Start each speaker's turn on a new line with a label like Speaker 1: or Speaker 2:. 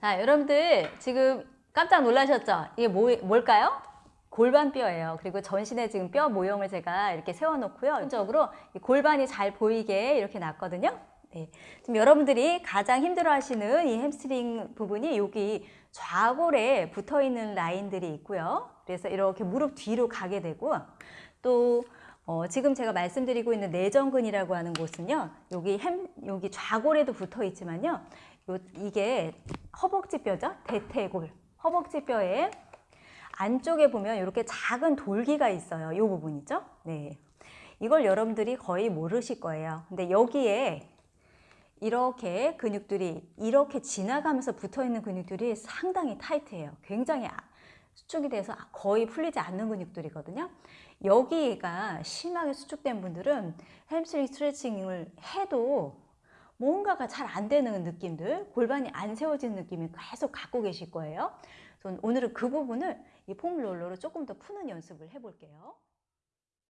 Speaker 1: 자, 여러분들 지금 깜짝 놀라셨죠? 이게 뭐, 뭘까요? 골반뼈예요. 그리고 전신에 지금 뼈 모형을 제가 이렇게 세워놓고요. 기본적으로 이 골반이 잘 보이게 이렇게 놨거든요. 네. 지금 여러분들이 가장 힘들어하시는 이 햄스트링 부분이 여기 좌골에 붙어 있는 라인들이 있고요. 그래서 이렇게 무릎 뒤로 가게 되고 또 어, 지금 제가 말씀드리고 있는 내전근이라고 하는 곳은요. 여기 햄 여기 좌골에도 붙어 있지만요. 요, 이게 허벅지뼈죠. 대퇴골. 허벅지뼈에 안쪽에 보면 이렇게 작은 돌기가 있어요. 이 부분이죠. 네. 이걸 여러분들이 거의 모르실 거예요. 근데 여기에 이렇게 근육들이 이렇게 지나가면서 붙어 있는 근육들이 상당히 타이트해요. 굉장히 아- 수축이 돼서 거의 풀리지 않는 근육들이거든요. 여기가 심하게 수축된 분들은 햄스트링 스트레칭을 해도 뭔가가 잘 안 되는 느낌들, 골반이 안 세워지는 느낌을 계속 갖고 계실 거예요. 오늘은 그 부분을 이 폼롤러로 조금 더 푸는 연습을 해볼게요.